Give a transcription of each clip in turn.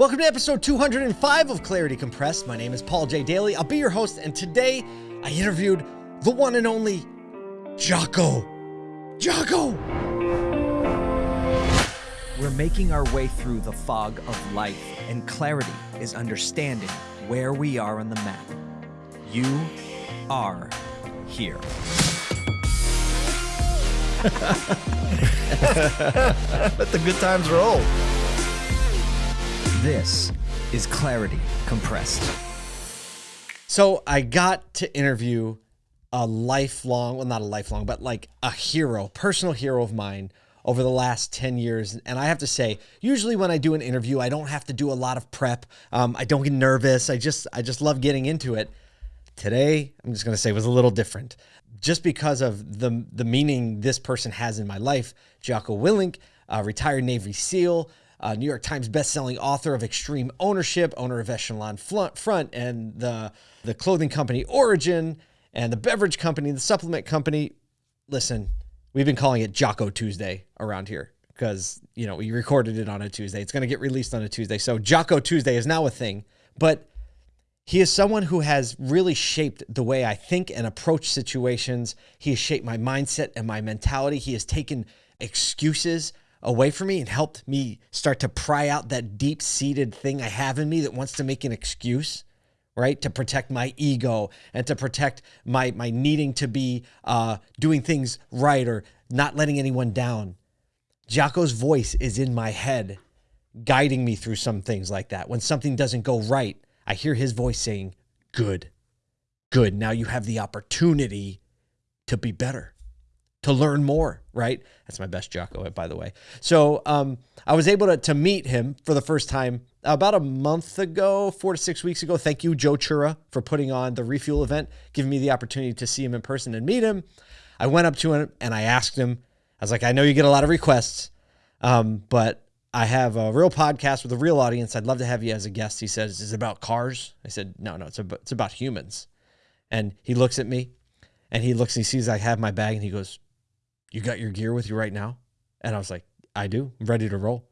Welcome to episode 205 of Clarity Compressed. My name is Paul J. Daly. I'll be your host, and today I interviewed the one and only Jocko. Jocko! We're making our way through the fog of life, and clarity is understanding where we are on the map. You are here. Let the good times roll. This is Clarity Compressed. So I got to interview a lifelong, well, not a lifelong, but like a hero, personal hero of mine over the last 10 years. And I have to say, usually when I do an interview, I don't have to do a lot of prep. Um, I don't get nervous. I just, I just love getting into it. Today, I'm just going to say was a little different just because of the, the meaning this person has in my life. Jocko Willink, a retired Navy SEAL, uh, New York Times bestselling author of Extreme Ownership, owner of Echelon Front, and the the clothing company Origin, and the beverage company, the supplement company. Listen, we've been calling it Jocko Tuesday around here because you know we recorded it on a Tuesday. It's going to get released on a Tuesday, so Jocko Tuesday is now a thing. But he is someone who has really shaped the way I think and approach situations. He has shaped my mindset and my mentality. He has taken excuses away from me and helped me start to pry out that deep seated thing I have in me that wants to make an excuse, right? To protect my ego and to protect my, my needing to be uh, doing things right or not letting anyone down. Jocko's voice is in my head, guiding me through some things like that. When something doesn't go right, I hear his voice saying, Good, good. Now you have the opportunity to be better to learn more, right? That's my best Jocko, by the way. So um, I was able to, to meet him for the first time about a month ago, four to six weeks ago. Thank you, Joe Chura, for putting on the refuel event, giving me the opportunity to see him in person and meet him. I went up to him and I asked him, I was like, I know you get a lot of requests, um, but I have a real podcast with a real audience. I'd love to have you as a guest. He says, Is it about cars? I said, No, no, it's about, it's about humans. And he looks at me and he looks and he sees I have my bag and he goes, you got your gear with you right now? And I was like, I do. I'm ready to roll.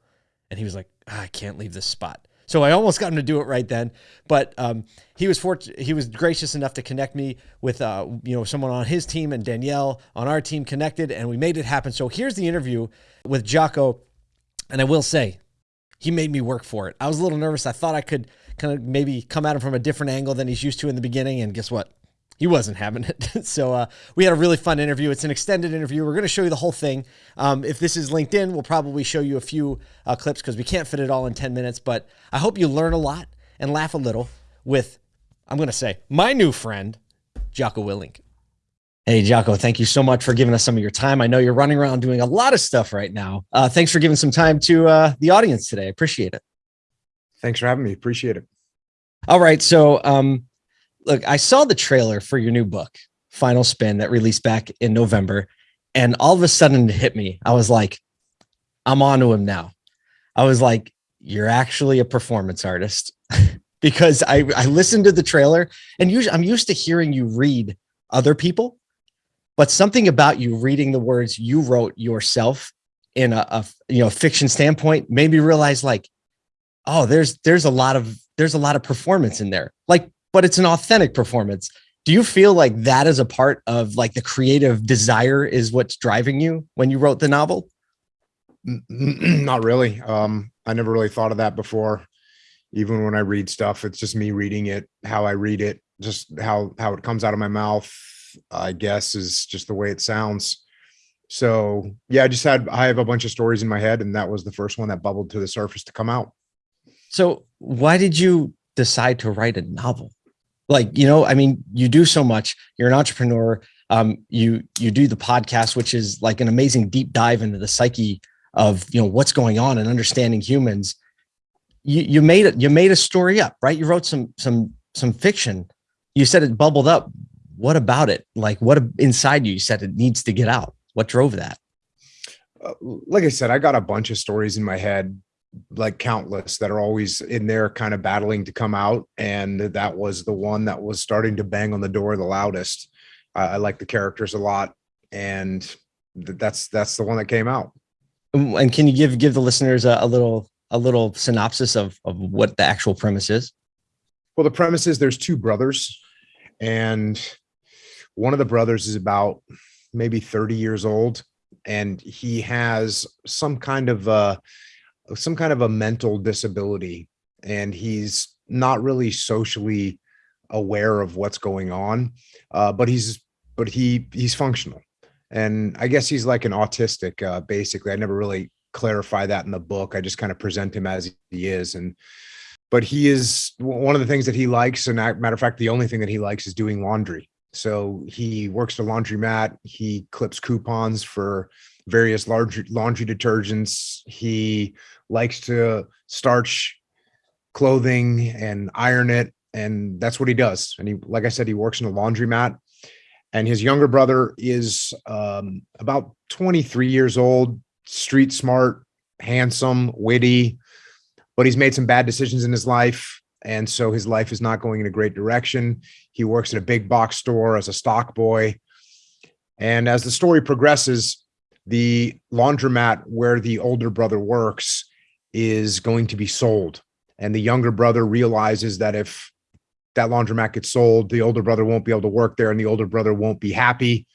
And he was like, ah, I can't leave this spot. So I almost got him to do it right then, but um, he was. He was gracious enough to connect me with uh, you know someone on his team and Danielle on our team connected, and we made it happen. So here's the interview with Jocko, and I will say, he made me work for it. I was a little nervous. I thought I could kind of maybe come at him from a different angle than he's used to in the beginning, and guess what? He wasn't having it. so uh, we had a really fun interview. It's an extended interview. We're going to show you the whole thing. Um, if this is LinkedIn, we'll probably show you a few uh, clips because we can't fit it all in 10 minutes. But I hope you learn a lot and laugh a little with, I'm going to say, my new friend, Jocko Willink. Hey, Jocko, thank you so much for giving us some of your time. I know you're running around doing a lot of stuff right now. Uh, thanks for giving some time to uh, the audience today. I appreciate it. Thanks for having me. Appreciate it. All right. So, um, look, I saw the trailer for your new book, Final Spin, that released back in November. And all of a sudden it hit me. I was like, I'm on to him now. I was like, you're actually a performance artist because I, I listened to the trailer and usually I'm used to hearing you read other people, but something about you reading the words you wrote yourself in a, a you know fiction standpoint made me realize like, oh, there's there's a lot of there's a lot of performance in there. Like but it's an authentic performance. Do you feel like that is a part of like the creative desire is what's driving you when you wrote the novel? Not really. Um, I never really thought of that before. Even when I read stuff, it's just me reading it, how I read it, just how how it comes out of my mouth, I guess is just the way it sounds. So yeah, I just had I have a bunch of stories in my head, and that was the first one that bubbled to the surface to come out. So why did you decide to write a novel? Like you know i mean you do so much. You're an entrepreneur. Um, you you do the podcast which is like an amazing deep dive into the psyche of you know what's going on and understanding humans. You you made it you made a story up right? You wrote some some some fiction. You said it bubbled up. What about it? Like what inside you you said it needs to get out? What drove that? Uh, like i said i got a bunch of stories in my head like countless that are always in there kind of battling to come out and that was the one that was starting to bang on the door the loudest uh, i like the characters a lot and th that's that's the one that came out and can you give give the listeners a, a little a little synopsis of, of what the actual premise is? Well, the premise is there's two brothers, and one of the brothers is about maybe 30 years old, and he has some kind of a some kind of a mental disability, and he's not really socially aware of what's going on, uh, but he's but he he's functional, and I guess he's like an autistic. Uh, basically, I never really clarify that in the book. I just kind of present him as he is, and but he is one of the things that he likes. And matter of fact, the only thing that he likes is doing laundry. So he works at a laundromat. He clips coupons for various large laundry detergents. He likes to starch clothing and iron it. And that's what he does. And he, like I said, he works in a laundromat. And his younger brother is um, about 23 years old, street smart, handsome, witty, but he's made some bad decisions in his life. And so his life is not going in a great direction. He works at a big box store as a stock boy. And as the story progresses, the laundromat where the older brother works is going to be sold. And the younger brother realizes that if that laundromat gets sold, the older brother won't be able to work there and the older brother won't be happy.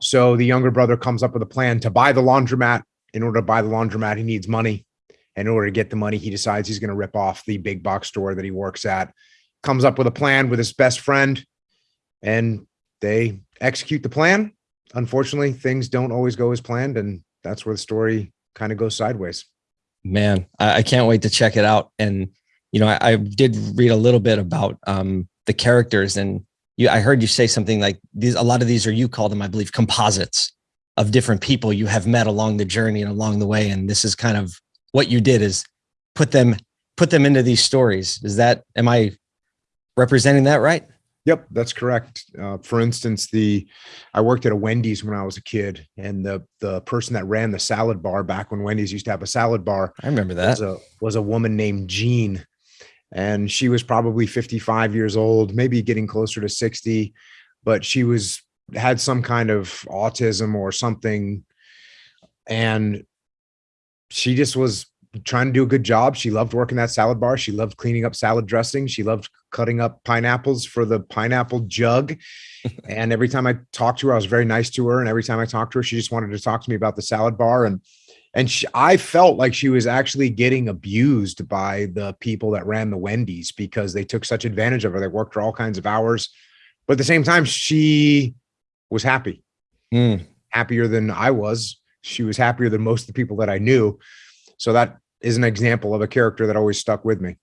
So the younger brother comes up with a plan to buy the laundromat. In order to buy the laundromat, he needs money. And in order to get the money, he decides he's going to rip off the big box store that he works at, comes up with a plan with his best friend, and they execute the plan. Unfortunately, things don't always go as planned, and that's where the story kind of goes sideways. Man, I, can't wait to check it out. And you know, I, I did read a little bit about um, the characters, and you, I heard you say something like these. A lot of these are you call them, I believe, composites of different people you have met along the journey and along the way. And this is kind of what you did is put them put them into these stories. Is that am I representing that right? Yep, that's correct. Uh, for instance, the I worked at a Wendy's when I was a kid, and the the person that ran the salad bar back when Wendy's used to have a salad bar, I remember that was a, was a woman named Jean, and she was probably 55 years old, maybe getting closer to 60, but she was had some kind of autism or something, and she just was trying to do a good job. She loved working that salad bar. She loved cleaning up salad dressing. She loved cutting up pineapples for the pineapple jug. and every time I talked to her, I was very nice to her. And every time I talked to her, she just wanted to talk to me about the salad bar. And and she, I felt like she was actually getting abused by the people that ran the Wendy's because they took such advantage of her. They worked her all kinds of hours, but at the same time, she was happy, mm. happier than I was she was happier than most of the people that I knew. So that is an example of a character that always stuck with me.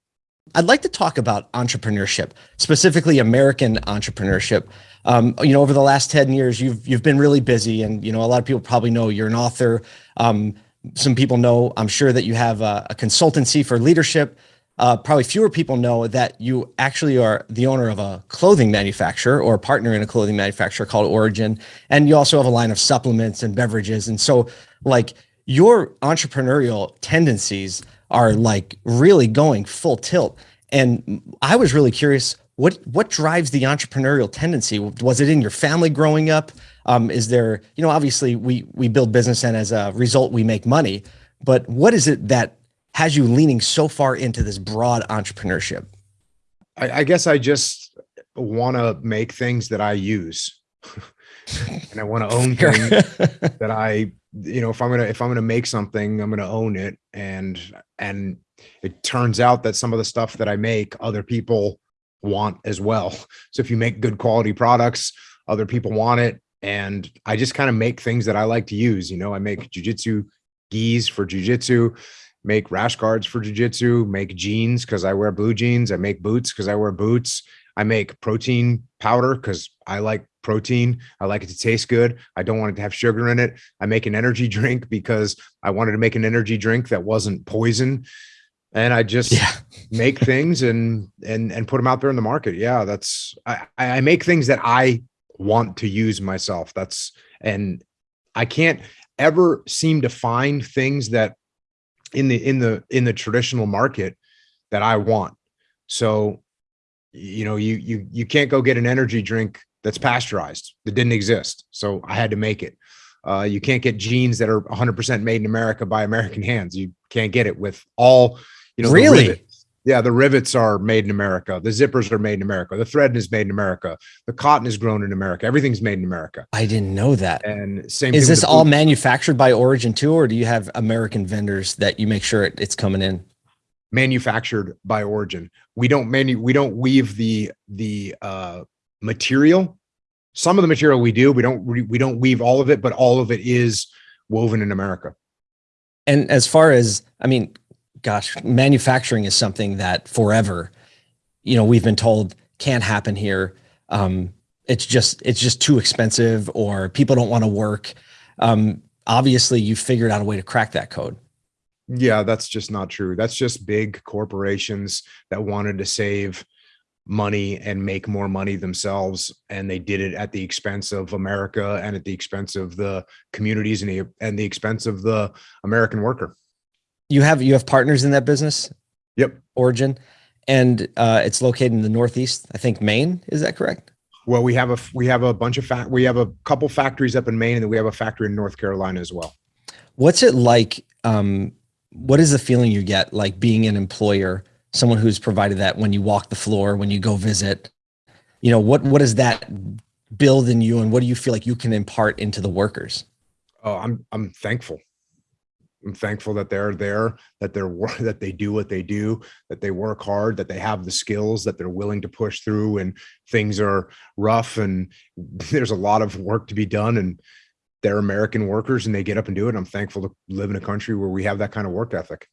I'd like to talk about entrepreneurship, specifically American entrepreneurship. Um, you know, over the last 10 years, you've you've been really busy and you know, a lot of people probably know you're an author. Um, some people know, I'm sure that you have a, a consultancy for leadership uh, probably fewer people know that you actually are the owner of a clothing manufacturer or a partner in a clothing manufacturer called Origin. And you also have a line of supplements and beverages. And so like your entrepreneurial tendencies are like really going full tilt. And I was really curious, what, what drives the entrepreneurial tendency? Was it in your family growing up? Um, is there, you know, obviously we, we build business and as a result, we make money, but what is it that has you leaning so far into this broad entrepreneurship? I, I guess I just want to make things that I use. and I want to own things that I, you know, if I'm gonna if I'm gonna make something, I'm gonna own it. And and it turns out that some of the stuff that I make, other people want as well. So if you make good quality products, other people want it. And I just kind of make things that I like to use. You know, I make jujitsu gis for jujitsu make rash guards for jujitsu, make jeans because I wear blue jeans. I make boots because I wear boots. I make protein powder because I like protein. I like it to taste good. I don't want it to have sugar in it. I make an energy drink because I wanted to make an energy drink that wasn't poison. And I just yeah. make things and and and put them out there in the market. Yeah, that's I, I make things that I want to use myself. That's and I can't ever seem to find things that in the in the in the traditional market that I want. So, you know, you you you can't go get an energy drink that's pasteurized that didn't exist. So I had to make it. Uh, you can't get jeans that are 100% made in America by American hands. You can't get it with all, you know, Really? rivets. Yeah, the rivets are made in America. The zippers are made in America. The thread is made in America. The cotton is grown in America. Everything's made in America. I didn't know that. And same. Is this all manufactured by Origin too, or do you have American vendors that you make sure it, it's coming in? Manufactured by origin. We don't manu we don't weave the the uh material. Some of the material we do, we don't we, don't weave all of it, but all of it is woven in America. And as far as, I mean, gosh, manufacturing is something that forever, you know, we've been told can't happen here. Um, it's just, it's just too expensive or people don't want to work. Um, obviously you figured out a way to crack that code. Yeah, that's just not true. That's just big corporations that wanted to save money and make more money themselves and they did it at the expense of America and at the expense of the communities and the and the expense of the American worker. You have, you have partners in that business, Yep. Origin, and uh, it's located in the Northeast, I think Maine. Is that correct? Well, we have a we have a bunch of fact we have a couple factories up in Maine and then we have a factory in North Carolina as well. What's it like? Um, what is the feeling you get like being an employer, someone who's provided that when you walk the floor, when you go visit? You know, what what does that build in you, and what do you feel like you can impart into the workers? Oh, I'm I'm thankful. I'm thankful that they're there, that they're that they do what they do, that they work hard, that they have the skills, that they're willing to push through and things are rough and there's a lot of work to be done and they're American workers and they get up and do it. I'm thankful to live in a country where we have that kind of work ethic.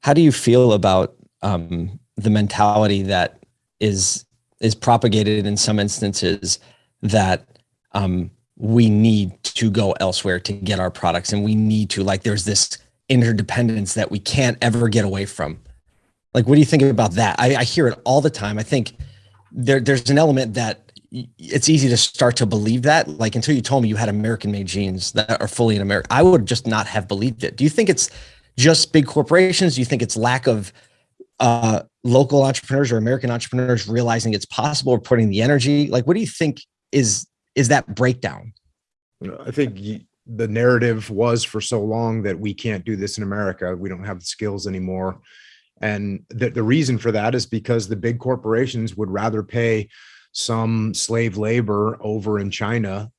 How do you feel about um, the mentality that is is propagated in some instances that um, we need to go elsewhere to get our products, and we need to like there's this interdependence that we can't ever get away from. Like, what do you think about that? I, I hear it all the time. I think there there's an element that it's easy to start to believe that. Like until you told me you had American made jeans that are fully in America, I would just not have believed it. Do you think it's just big corporations? Do you think it's lack of uh, local entrepreneurs or American entrepreneurs realizing it's possible or putting the energy? Like, what do you think is is that breakdown? I think the narrative was for so long that we can't do this in America. We don't have the skills anymore. And the, the reason for that is because the big corporations would rather pay some slave labor over in China,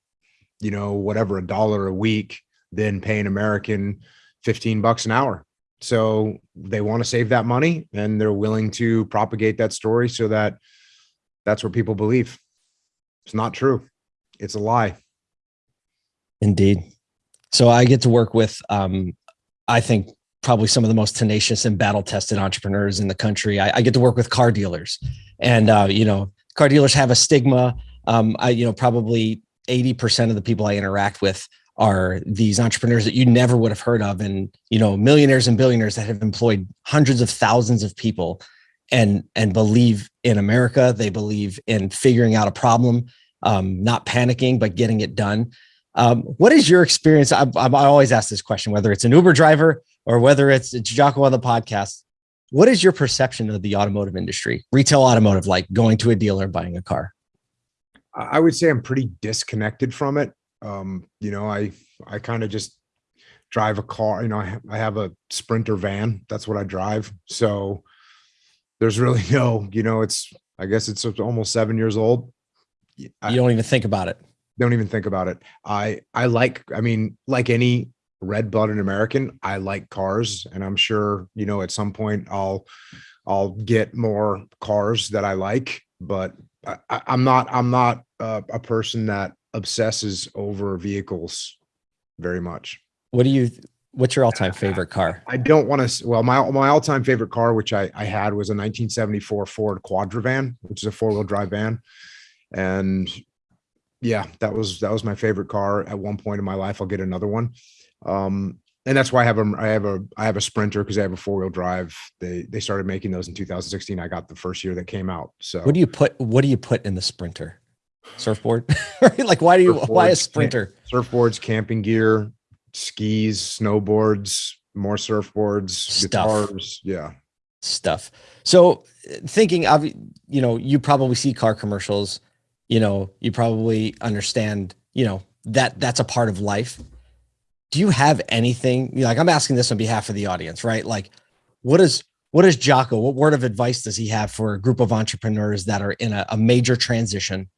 you know, whatever, a dollar a week than pay an American 15 bucks an hour. So they want to save that money and they're willing to propagate that story so that that's what people believe. It's not true. It's a lie. Indeed. So I get to work with, um, I think, probably some of the most tenacious and battle tested entrepreneurs in the country. I, I get to work with car dealers, and uh, you know, car dealers have a stigma. Um, I, you know, probably eighty percent of the people I interact with are these entrepreneurs that you never would have heard of, and you know, millionaires and billionaires that have employed hundreds of thousands of people, and and believe in America. They believe in figuring out a problem, um, not panicking, but getting it done. Um, what is your experience? I, I I always ask this question, whether it's an Uber driver or whether it's, it's Jocko on the podcast. What is your perception of the automotive industry, retail automotive, like going to a dealer and buying a car? I would say I'm pretty disconnected from it. Um, you know, I I kind of just drive a car. You know, I, ha- I have a Sprinter van. That's what I drive. So there's really no, you know, it's I guess it's almost seven years old. I You don't even think about it. don't even think about it. I I like. I mean, like any red-blooded American, I like cars, and I'm sure you know at some point I'll I'll get more cars that I like, but I, I'm not I'm not uh, a person that obsesses over vehicles very much. What do you? What's your all-time favorite car? I don't want to. Well, my my all-time favorite car, which I I had, was a 1974 Ford Quadravan, which is a four-wheel drive van, and yeah, that was that was my favorite car. At one point in my life, I'll get another one, um, and that's why I have a I have a I have a Sprinter because I have a four-wheel drive. They they started making those in 2016. I got the first year that came out. So What do you put? What do you put in the Sprinter? Surfboard. Like, why do you? Why a Sprinter? surfboards, camping gear, skis, snowboards, more surfboards, Stuff. guitars. Yeah. stuff. So thinking of, you know, you probably see car commercials, you know, you probably understand, you know, that that's a part of life. Do you have anything like I'm asking this on behalf of the audience, right? Like, what is what is Jocko? What word of advice does he have for a group of entrepreneurs that are in a, a major transition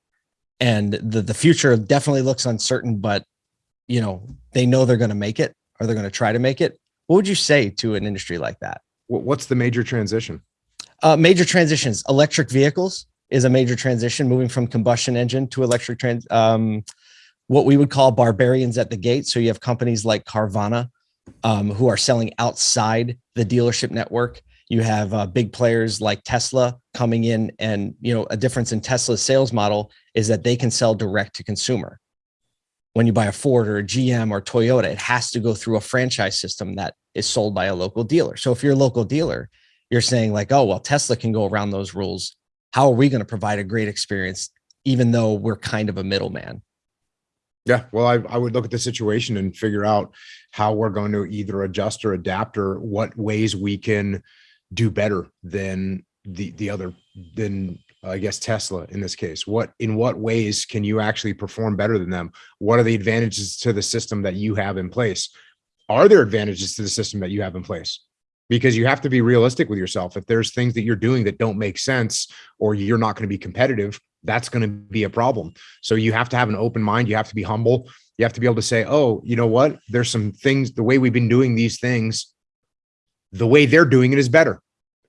and the the future definitely looks uncertain, but you know they know they're going to make it or they're going to try to make it. What would you say to an industry like that? What's the major transition? Uh, major transitions. Electric vehicles is a major transition, moving from combustion engine to electric trans. Um, what we would call barbarians at the gate. So you have companies like Carvana um, who are selling outside the dealership network. You have uh, big players like Tesla coming in, and you know a difference in Tesla's sales model is that they can sell direct to consumer. When you buy a Ford or a GM or Toyota, it has to go through a franchise system that is sold by a local dealer. So if you're a local dealer, you're saying like, oh, well, Tesla can go around those rules. How are we going to provide a great experience, even though we're kind of a middleman? Yeah, well, I, I would look at the situation and figure out how we're going to either adjust or adapt or what ways we can do better than the the other than I guess Tesla in this case. What in what ways can you actually perform better than them? What are the advantages to the system that you have in place? Are there advantages to the system that you have in place? Because you have to be realistic with yourself. If there's things that you're doing that don't make sense or you're not going to be competitive, that's going to be a problem. So you have to have an open mind. You have to be humble. You have to be able to say, oh, you know what? There's some things, the way we've been doing these things, the way they're doing it is better.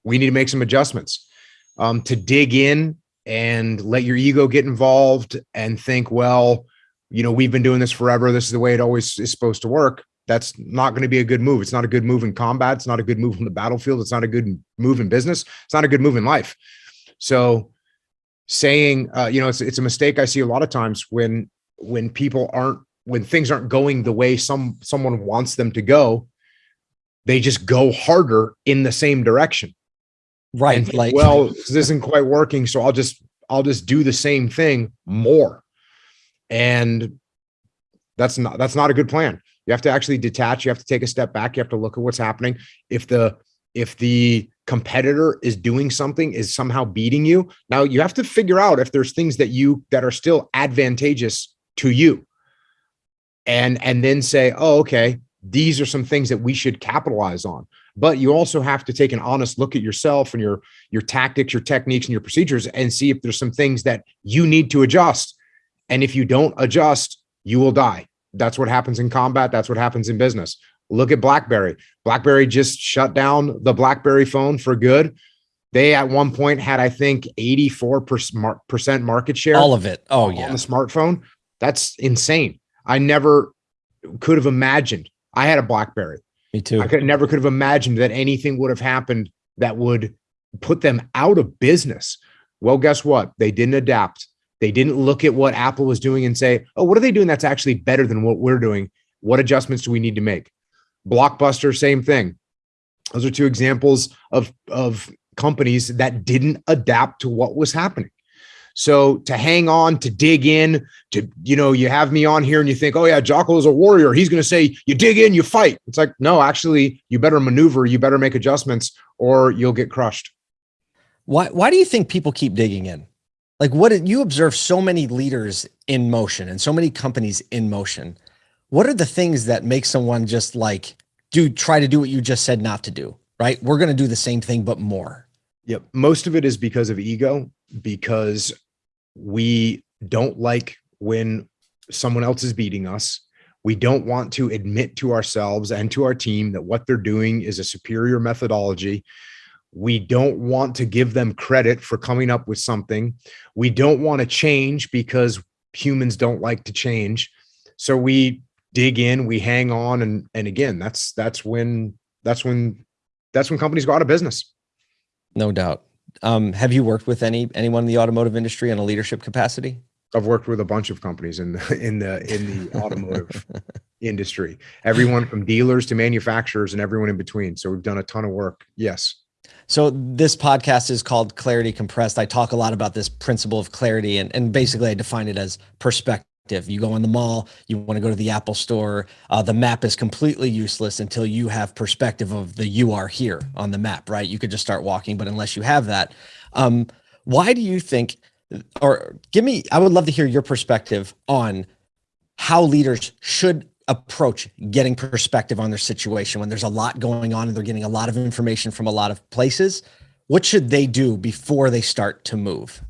We need to make some adjustments. Um, to dig in and let your ego get involved and think, well, you know, we've been doing this forever. This is the way it always is supposed to work. That's not going to be a good move. It's not a good move in combat. It's not a good move on the battlefield. It's not a good move in business. It's not a good move in life. So saying, uh, you know, it's it's a mistake I see a lot of times when when people aren't when things aren't going the way some someone wants them to go, they just go harder in the same direction. Right. Think, like, well, this isn't quite working, so I'll just I'll just do the same thing more. And that's not that's not a good plan. You have to actually detach. You have to take a step back. You have to look at what's happening. If the if the competitor is doing something is somehow beating you now you have to figure out if there's things that you that are still advantageous to you and and then say oh okay these are some things that we should capitalize on but you also have to take an honest look at yourself and your your tactics your techniques and your procedures and see if there's some things that you need to adjust and if you don't adjust you will die that's what happens in combat that's what happens in business Look at BlackBerry. BlackBerry just shut down the BlackBerry phone for good. They at one point had, I think, 84% market share. All of it. Oh, yeah. On the smartphone. That's insane. I never could have imagined. I had a BlackBerry. Me too. I could never could have imagined that anything would have happened that would put them out of business. Well, guess what? They didn't adapt. They didn't look at what Apple was doing and say, oh, what are they doing that's actually better than what we're doing? What adjustments do we need to make? Blockbuster, same thing. Those are two examples of, of companies that didn't adapt to what was happening. So to hang on, to dig in, to, you know, you have me on here and you think, oh yeah, Jocko is a warrior. He's going to say, you dig in, you fight. It's like, no, actually, you better maneuver, you better make adjustments or you'll get crushed. Why, why do you think people keep digging in? Like what you observe so many leaders in motion and so many companies in motion. What are the things that make someone just like do try to do what you just said not to do right? We're going to do the same thing but more. Yep. Most of it is because of ego because we don't like when someone else is beating us. We don't want to admit to ourselves and to our team that what they're doing is a superior methodology we don't want to give them credit for coming up with something we don't want to change because humans don't like to change so we dig in, we hang on, and and again, that's that's when that's when that's when companies go out of business. No doubt. Um, have you worked with any anyone in the automotive industry in a leadership capacity? I've worked with a bunch of companies in the in the in the automotive industry. Everyone from dealers to manufacturers and everyone in between. So we've done a ton of work. Yes. So this podcast is called Clarity Compressed. I talk a lot about this principle of clarity and, and basically I define it as perspective you go in the mall, you want to go to the Apple store. Uh, the map is completely useless until you have perspective of the you are here on the map, right? You could just start walking, but unless you have that, um, why do you think, or give me, I would love to hear your perspective on how leaders should approach getting perspective on their situation when there's a lot going on and they're getting a lot of information from a lot of places. What should they do before they start to move?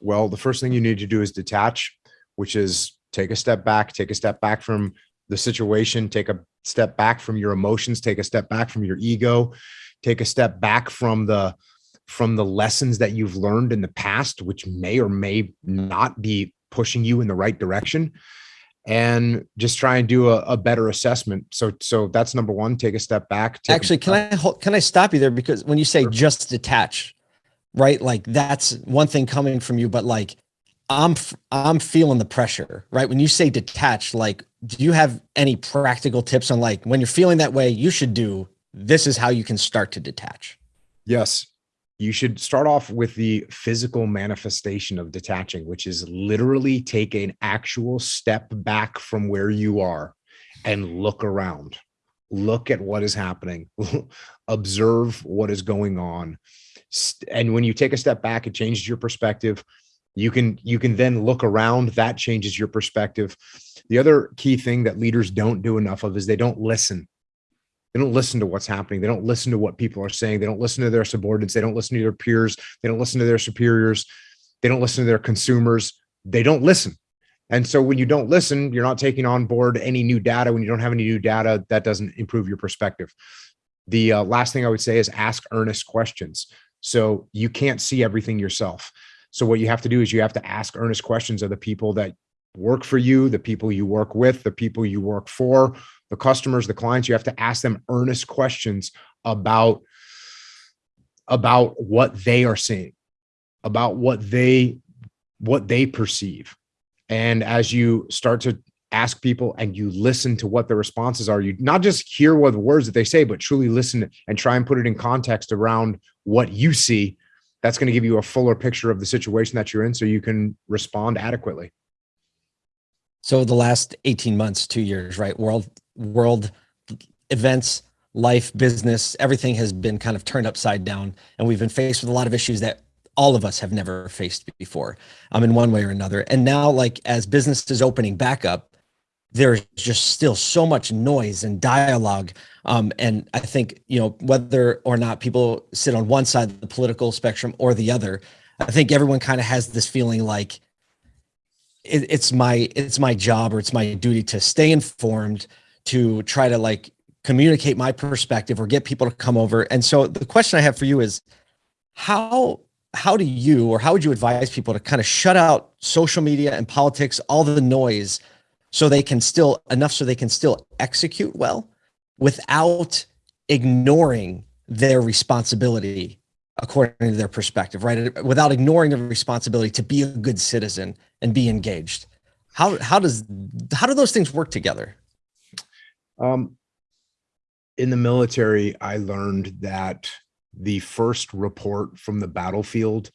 Well, the first thing you need to do is detach, which is take a step back, take a step back from the situation, take a step back from your emotions, take a step back from your ego, take a step back from the from the lessons that you've learned in the past, which may or may not be pushing you in the right direction and just try and do a, a, better assessment. So, so that's number one, take a step back. Actually, can I, can I stop you there? Because when you say sure. just detach, right? Like that's one thing coming from you, but like, I'm, I'm feeling the pressure, right? When you say detach, like, do you have any practical tips on like, when you're feeling that way, you should do, this is how you can start to detach. Yes you should start off with the physical manifestation of detaching, which is literally take an actual step back from where you are and look around. Look at what is happening. Observe what is going on. And when you take a step back, it changes your perspective. You can you can then look around. That changes your perspective. The other key thing that leaders don't do enough of is they don't listen they don't listen to what's happening. They don't listen to what people are saying. They don't listen to their subordinates. They don't listen to their peers. They don't listen to their superiors. They don't listen to their consumers. They don't listen. And so when you don't listen, you're not taking on board any new data. When you don't have any new data, that doesn't improve your perspective. The uh, last thing I would say is ask earnest questions. So you can't see everything yourself. So what you have to do is you have to ask earnest questions of the people that work for you, the people you work with, the people you work for, the customers, the clients, you have to ask them earnest questions about, about what they are seeing, about what they, what they perceive. And as you start to ask people and you listen to what the responses are, you not just hear what the words that they say, but truly listen and try and put it in context around what you see. That's going to give you a fuller picture of the situation that you're in so you can respond adequately. So the last 18 months, two years, right? World world events, life, business, everything has been kind of turned upside down. And we've been faced with a lot of issues that all of us have never faced before um, in one way or another. And now like as business is opening back up, there's just still so much noise and dialogue. Um, and I think, you know, whether or not people sit on one side of the political spectrum or the other, I think everyone kind of has this feeling like it, it's my, it's my job or it's my duty to stay informed, to try to like communicate my perspective or get people to come over. And so the question I have for you is how how do you or how would you advise people to kind of shut out social media and politics, all the noise, so they can still enough so they can still execute well without ignoring their responsibility according to their perspective, right? Without ignoring the responsibility to be a good citizen and be engaged. How how does how do those things work together? Um, in the military, I learned that the first report from the battlefield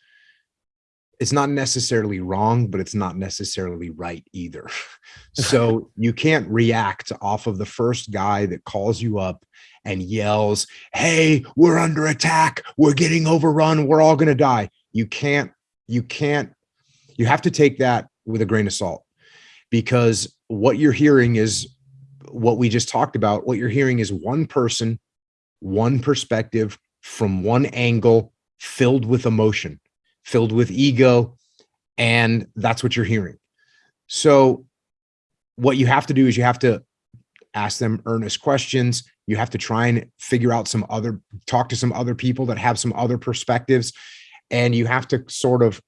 it's not necessarily wrong, but it's not necessarily right either. so you can't react off of the first guy that calls you up and yells, Hey, we're under attack. We're getting overrun. We're all going to die. You can't, you can't, you have to take that with a grain of salt because what you're hearing is what we just talked about, what you're hearing is one person, one perspective from one angle filled with emotion, filled with ego. And that's what you're hearing. So what you have to do is you have to ask them earnest questions. You have to try and figure out some other, talk to some other people that have some other perspectives. And you have to sort of,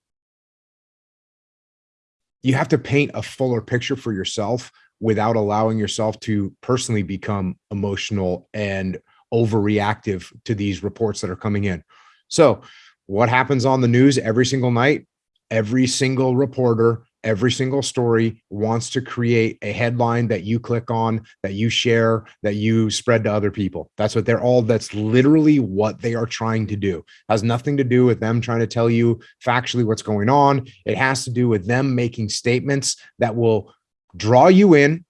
you have to paint a fuller picture for yourself without allowing yourself to personally become emotional and overreactive to these reports that are coming in. So what happens on the news every single night? Every single reporter, every single story wants to create a headline that you click on, that you share, that you spread to other people. That's what they're all, that's literally what they are trying to do. It has nothing to do with them trying to tell you factually what's going on. It has to do with them making statements that will draw you in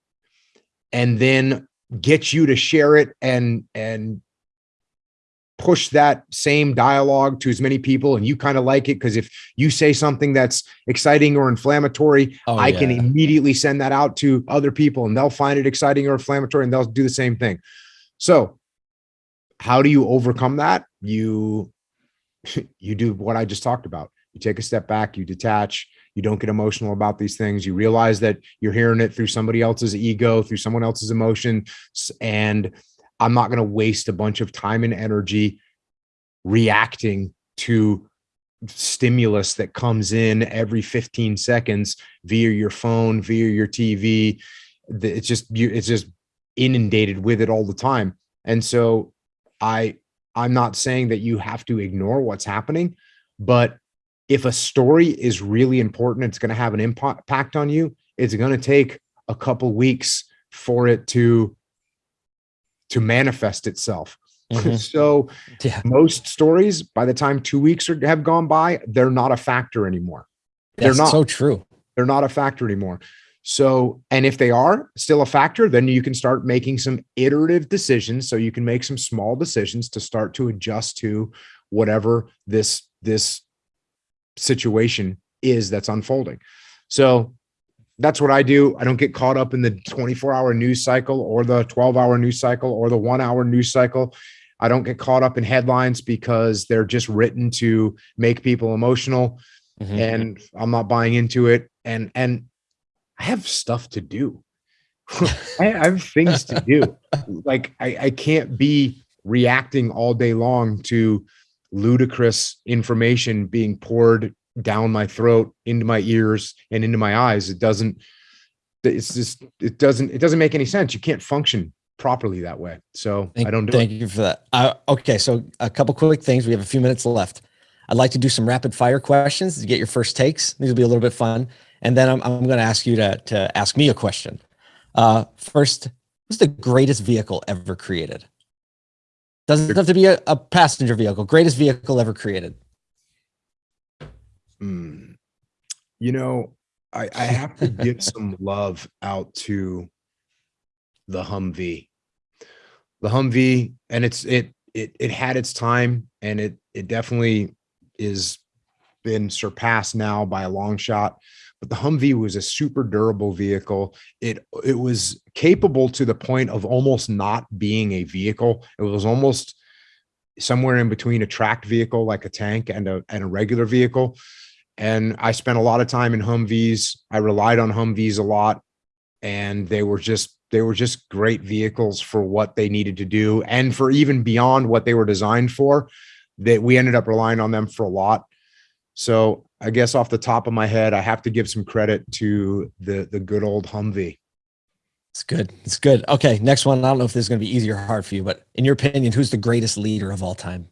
and then get you to share it and and push that same dialogue to as many people and you kind of like it. Because if you say something that's exciting or inflammatory Oh, i can immediately send that out to other people and they'll find it exciting or inflammatory and they'll do the same thing. So how do you overcome that? You you do what i just talked about. You take a step back you detach you don't get emotional about these things. You realize that you're hearing it through somebody else's ego through someone else's emotion and i'm not going to waste a bunch of time and energy reacting to stimulus that comes in every 15 seconds via your phone via your tv it's just it's just inundated with it all the time. And so i i'm not saying that you have to ignore what's happening but if a story is really important it's going to have an impact on you it's going to take a couple weeks for it to to manifest itself Mhm. so Yeah. most stories by the time two weeks are, have gone by they're not a factor anymore They're not. so true. they're not a factor anymore so and if they are still a factor then you can start making some iterative decisions so you can make some small decisions to start to adjust to whatever this this situation is that's unfolding so that's what i do i don't get caught up in the 24 hour news cycle or the 12 hour news cycle or the one hour news cycle i don't get caught up in headlines because they're just written to make people emotional Mhm. and I'm not buying into it. And and I have stuff to do. I have things to do. Like I, I can't be reacting all day long to ludicrous information being poured down my throat, into my ears, and into my eyes. It doesn't. It's just it doesn't it doesn't make any sense. You can't function properly that way. So Thank, I don't do thank it. you for that. Uh, okay, so a couple quick things. We have a few minutes left. I'd like to do some rapid fire questions to get your first takes. These will be a little bit fun, and then I'm, I'm going to ask you to to ask me a question. Uh, first, what's the greatest vehicle ever created? Doesn't have to be a, a passenger vehicle. Greatest vehicle ever created. Hmm. You know, I, I have to give some love out to the Humvee. The Humvee, and it's it it it had its time, and it it definitely is been surpassed now by a long shot. But the Humvee was a super durable vehicle. It it was capable to the point of almost not being a vehicle. It was almost somewhere in between a tracked vehicle like a tank and a and a regular vehicle and I spent a lot of time in Humvees. I relied on Humvees a lot, and they were just they were just great vehicles for what they needed to do, and for even beyond what they were designed for. That we ended up relying on them for a lot. So I guess off the top of my head, I have to give some credit to the the good old Humvee. It's good. It's good. Okay, next one. I don't know if this is going to be easy or hard for you, but in your opinion, who's the greatest leader of all time?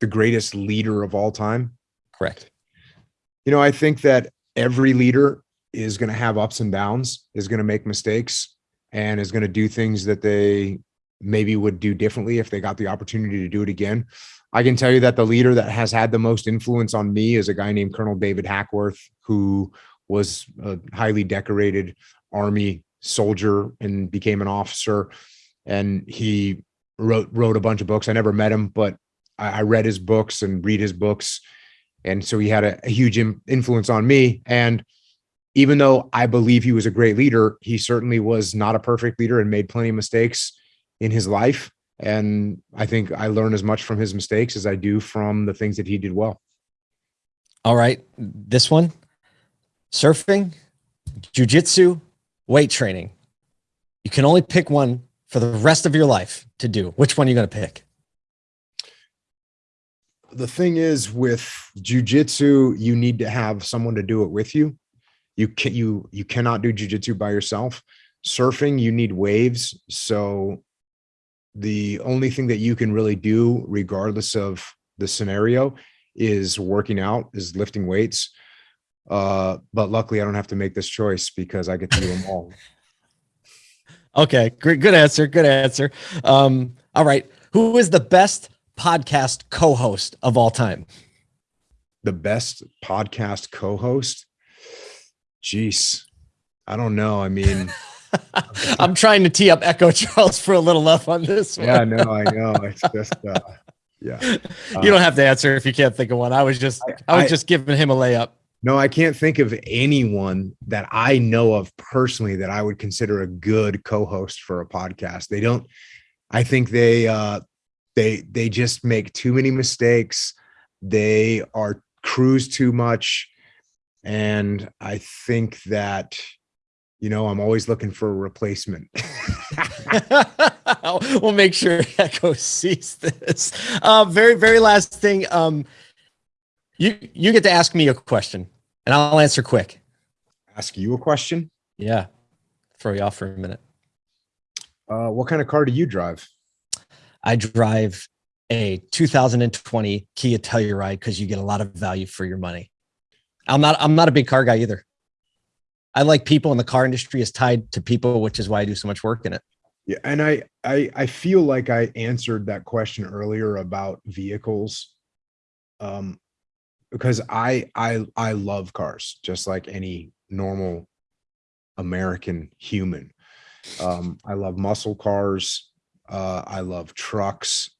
the greatest leader of all time. Correct. You know, I think that every leader is going to have ups and downs, is going to make mistakes, and is going to do things that they maybe would do differently if they got the opportunity to do it again. I can tell you that the leader that has had the most influence on me is a guy named Colonel David Hackworth, who was a highly decorated Army soldier and became an officer. And he wrote wrote a bunch of books. I never met him, but I, I read his books and read his books and so he had a, a huge im- influence on me and even though i believe he was a great leader he certainly was not a perfect leader and made plenty of mistakes in his life and i think i learn as much from his mistakes as i do from the things that he did well All right. This one surfing, jujitsu, weight training. You can only pick one for the rest of your life to do. Which one are you going to pick? the thing is with jujitsu you need to have someone to do it with you you can you you cannot do jujitsu by yourself surfing you need waves so the only thing that you can really do regardless of the scenario is working out is lifting weights uh but luckily i don't have to make this choice because i get to do them all Okay. Great. Good answer. Good answer. Um, all right. Who is the best podcast co host of all time? the best podcast co-host jeez i don't know i mean I'm trying to tee up Echo Charles for a little love on this one. Yeah, no, I know. It's just, uh, yeah. you don't have to answer if you can't think of one. I was just, I, I was I, just giving him a layup. No, I can't think of anyone that I know of personally that I would consider a good co-host for a podcast. They don't. I think they uh, they they just make too many mistakes. They are cruise too much, and I think that you know I'm always looking for a replacement. we'll make sure Echo sees this. Uh, very very last thing. Um, you you get to ask me a question, and I'll answer quick. Ask you a question? Yeah. Throw you off for a minute. Uh, what kind of car do you drive? I drive a 2020 Kia Telluride because you get a lot of value for your money. I'm not I'm not a big car guy either. I like people and the car industry is tied to people, which is why I do so much work in it. Yeah, and I I I feel like I answered that question earlier about vehicles. Um because I I I love cars just like any normal American human. Um, I love muscle cars. Uh, I love trucks.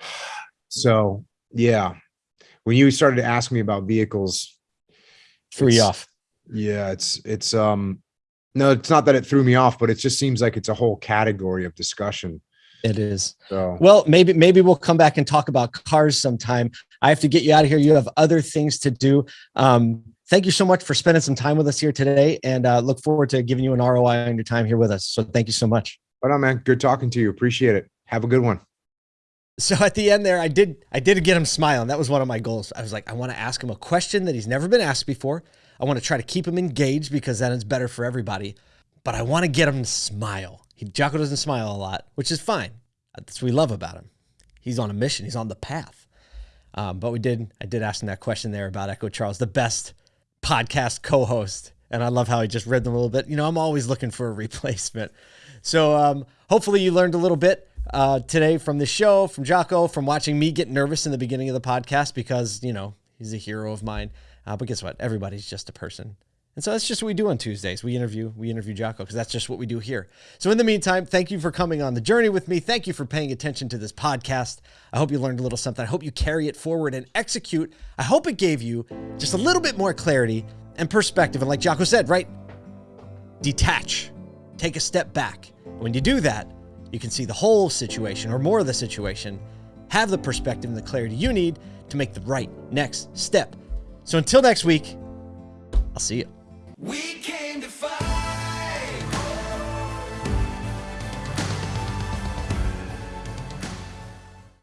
So yeah, when you started to ask me about vehicles, threw you off. Yeah, it's it's um no, it's not that it threw me off, but it just seems like it's a whole category of discussion it is. So. Well, maybe maybe we'll come back and talk about cars sometime. I have to get you out of here. You have other things to do. Um, thank you so much for spending some time with us here today, and uh, look forward to giving you an ROI on your time here with us. So thank you so much. Right on, man. Good talking to you. Appreciate it. Have a good one. So at the end there, I did I did get him smiling. That was one of my goals. I was like, I want to ask him a question that he's never been asked before. I want to try to keep him engaged because then it's better for everybody. But I want to get him to smile. He, Jocko doesn't smile a lot, which is fine. That's what we love about him. He's on a mission. He's on the path. Um, but we did. I did ask him that question there about Echo Charles, the best podcast co-host, and I love how he just read them a little bit. You know, I'm always looking for a replacement. So um, hopefully you learned a little bit uh, today from the show, from Jocko, from watching me get nervous in the beginning of the podcast because you know he's a hero of mine. Uh, but guess what? Everybody's just a person. And so that's just what we do on Tuesdays. We interview, we interview Jocko because that's just what we do here. So in the meantime, thank you for coming on the journey with me. Thank you for paying attention to this podcast. I hope you learned a little something. I hope you carry it forward and execute. I hope it gave you just a little bit more clarity and perspective. And like Jocko said, right? Detach. Take a step back. When you do that, you can see the whole situation or more of the situation, have the perspective and the clarity you need to make the right next step. So until next week, I'll see you.